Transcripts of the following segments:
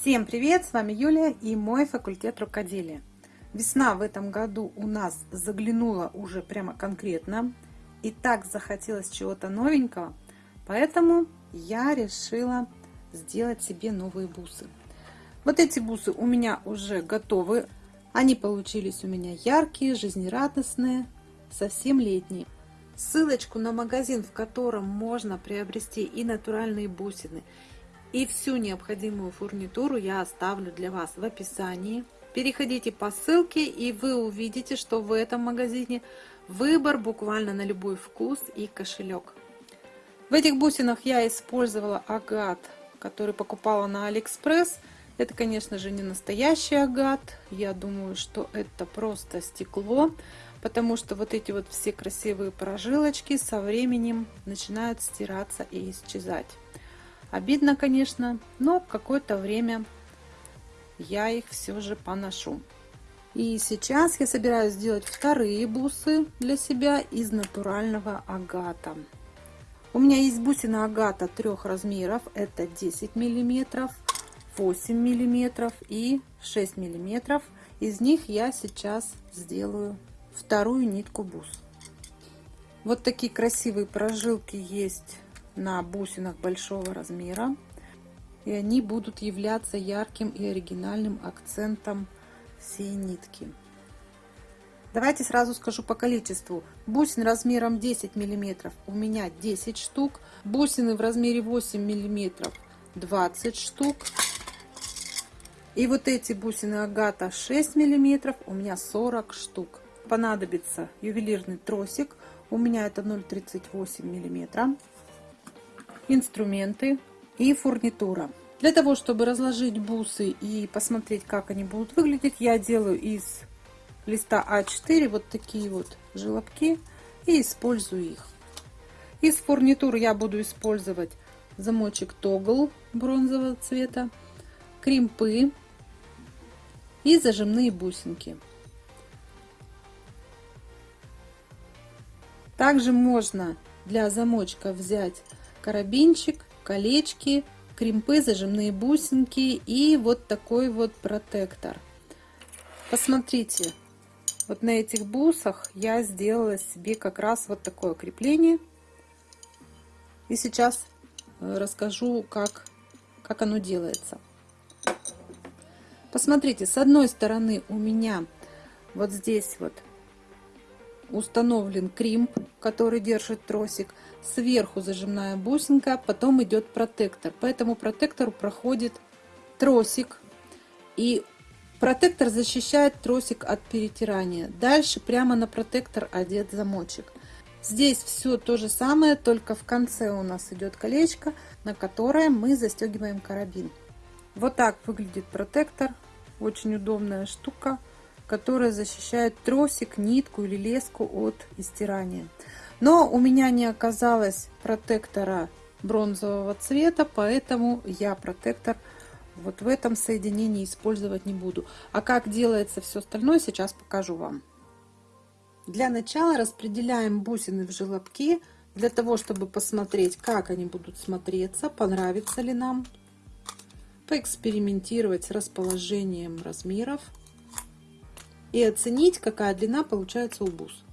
Всем привет! С вами Юлия и мой факультет рукоделия. Весна в этом году у нас заглянула уже прямо конкретно. И так захотелось чего-то новенького, поэтому я решила сделать себе новые бусы. Вот эти бусы у меня уже готовы. Они получились у меня яркие, жизнерадостные, совсем летние. Ссылочку на магазин, в котором можно приобрести и натуральные бусины, и всю необходимую фурнитуру я оставлю для вас в описании. Переходите по ссылке и вы увидите, что в этом магазине выбор буквально на любой вкус и кошелек. В этих бусинах я использовала агат, который покупала на Алиэкспресс. Это, конечно же, не настоящий агат. Я думаю, что это просто стекло, потому что вот эти вот все красивые прожилочки со временем начинают стираться и исчезать. Обидно, конечно, но какое-то время я их все же поношу. И сейчас я собираюсь сделать вторые бусы для себя из натурального агата. У меня есть бусина агата трех размеров. Это 10 миллиметров, 8 миллиметров и 6 миллиметров. Из них я сейчас сделаю вторую нитку бус. Вот такие красивые прожилки есть на бусинах большого размера. И они будут являться ярким и оригинальным акцентом всей нитки. Давайте сразу скажу по количеству. Бусин размером 10 миллиметров у меня 10 штук. Бусины в размере 8 миллиметров 20 штук. И вот эти бусины агата 6 миллиметров у меня 40 штук. Понадобится ювелирный тросик. У меня это 0,38 миллиметра инструменты и фурнитура. Для того, чтобы разложить бусы и посмотреть, как они будут выглядеть, я делаю из листа А4 вот такие вот желобки и использую их. Из фурнитуры я буду использовать замочек тогл бронзового цвета, кримпы и зажимные бусинки. Также можно для замочка взять карабинчик, колечки, кримпы, зажимные бусинки и вот такой вот протектор. Посмотрите, вот на этих бусах я сделала себе как раз вот такое крепление. И сейчас э, расскажу, как, как оно делается. Посмотрите, с одной стороны у меня вот здесь вот установлен кримп, который держит тросик. Сверху зажимная бусинка, потом идет протектор. По этому протектору проходит тросик. И протектор защищает тросик от перетирания. Дальше прямо на протектор одет замочек. Здесь все то же самое, только в конце у нас идет колечко, на которое мы застегиваем карабин. Вот так выглядит протектор. Очень удобная штука которая защищает тросик, нитку или леску от истирания. Но у меня не оказалось протектора бронзового цвета, поэтому я протектор вот в этом соединении использовать не буду. А как делается все остальное, сейчас покажу вам. Для начала распределяем бусины в желобки, для того, чтобы посмотреть, как они будут смотреться, понравится ли нам, поэкспериментировать с расположением размеров и оценить, какая длина получается у бус.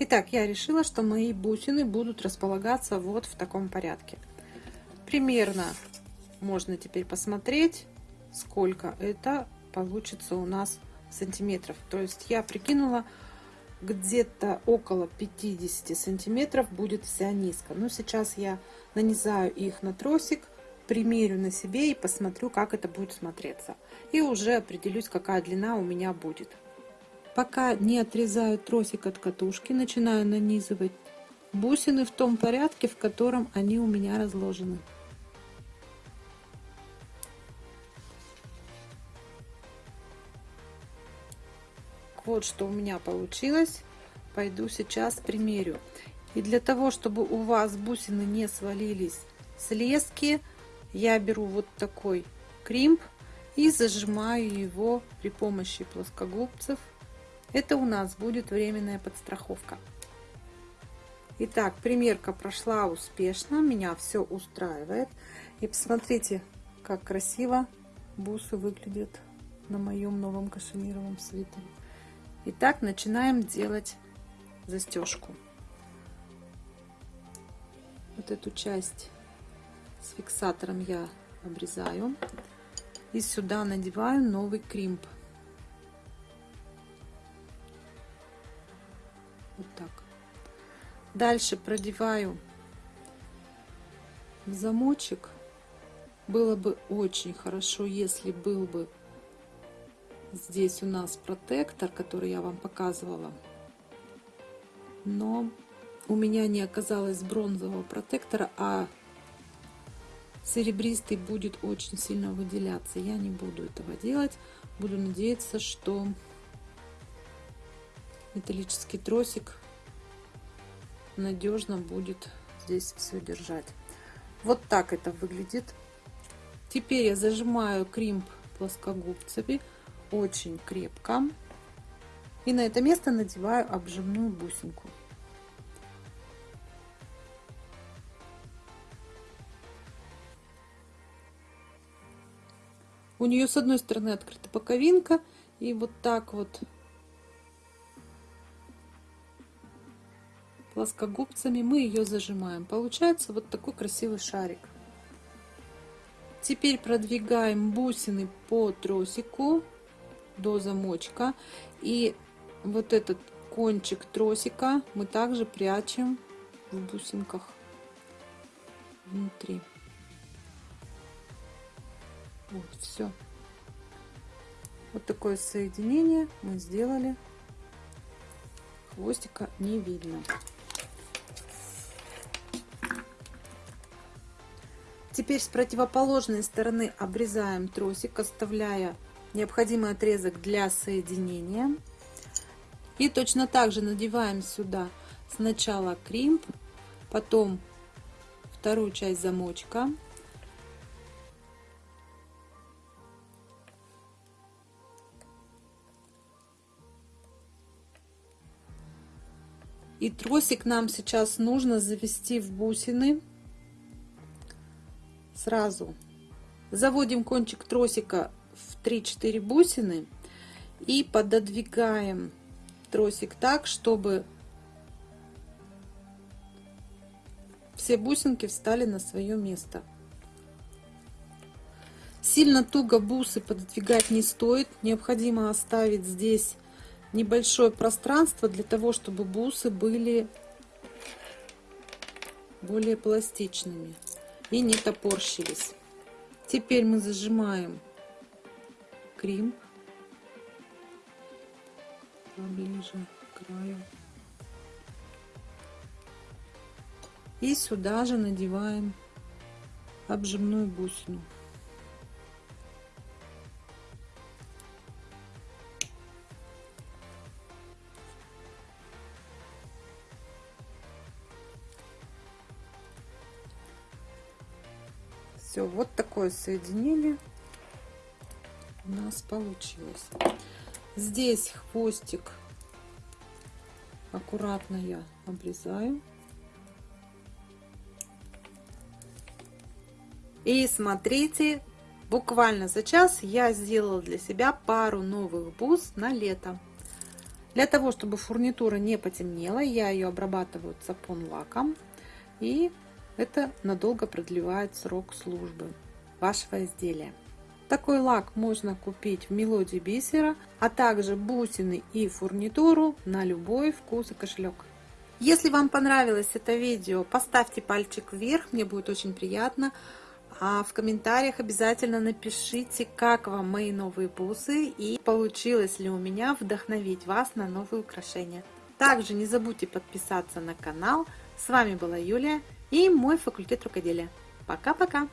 Итак, я решила, что мои бусины будут располагаться вот в таком порядке. Примерно можно теперь посмотреть, сколько это получится у нас сантиметров. То есть я прикинула, где-то около 50 сантиметров будет вся низко. Но сейчас я нанизаю их на тросик примерю на себе и посмотрю, как это будет смотреться. И уже определюсь, какая длина у меня будет. Пока не отрезаю тросик от катушки, начинаю нанизывать бусины в том порядке, в котором они у меня разложены. Вот что у меня получилось. Пойду сейчас примерю. И для того, чтобы у вас бусины не свалились с лески, я беру вот такой кримп и зажимаю его при помощи плоскогубцев. Это у нас будет временная подстраховка. Итак, примерка прошла успешно, меня все устраивает. И посмотрите, как красиво бусы выглядят на моем новом кашемировом свитере. Итак, начинаем делать застежку. Вот эту часть с фиксатором я обрезаю. И сюда надеваю новый кримп. Вот так. Дальше продеваю в замочек. Было бы очень хорошо, если был бы здесь у нас протектор, который я вам показывала. Но у меня не оказалось бронзового протектора, а серебристый будет очень сильно выделяться. Я не буду этого делать. Буду надеяться, что металлический тросик надежно будет здесь все держать. Вот так это выглядит. Теперь я зажимаю кримп плоскогубцами очень крепко. И на это место надеваю обжимную бусинку. У нее с одной стороны открыта боковинка, и вот так вот плоскогубцами мы ее зажимаем. Получается вот такой красивый шарик. Теперь продвигаем бусины по тросику до замочка. И вот этот кончик тросика мы также прячем в бусинках внутри. Вот, все. Вот такое соединение мы сделали. Хвостика не видно. Теперь с противоположной стороны обрезаем тросик, оставляя необходимый отрезок для соединения. И точно так же надеваем сюда сначала кримп, потом вторую часть замочка. И тросик нам сейчас нужно завести в бусины сразу. Заводим кончик тросика в 3-4 бусины и пододвигаем тросик так, чтобы все бусинки встали на свое место. Сильно туго бусы пододвигать не стоит. Необходимо оставить здесь небольшое пространство для того, чтобы бусы были более пластичными и не топорщились. Теперь мы зажимаем крем поближе к краю. И сюда же надеваем обжимную бусину. Все, вот такое соединение у нас получилось. Здесь хвостик аккуратно я обрезаю. И смотрите, буквально за час я сделала для себя пару новых бус на лето. Для того, чтобы фурнитура не потемнела, я ее обрабатываю цапон лаком. И это надолго продлевает срок службы вашего изделия. Такой лак можно купить в мелодии бисера, а также бусины и фурнитуру на любой вкус и кошелек. Если вам понравилось это видео, поставьте пальчик вверх, мне будет очень приятно. А в комментариях обязательно напишите, как вам мои новые бусы и получилось ли у меня вдохновить вас на новые украшения. Также не забудьте подписаться на канал. С вами была Юлия и мой факультет рукоделия. Пока-пока!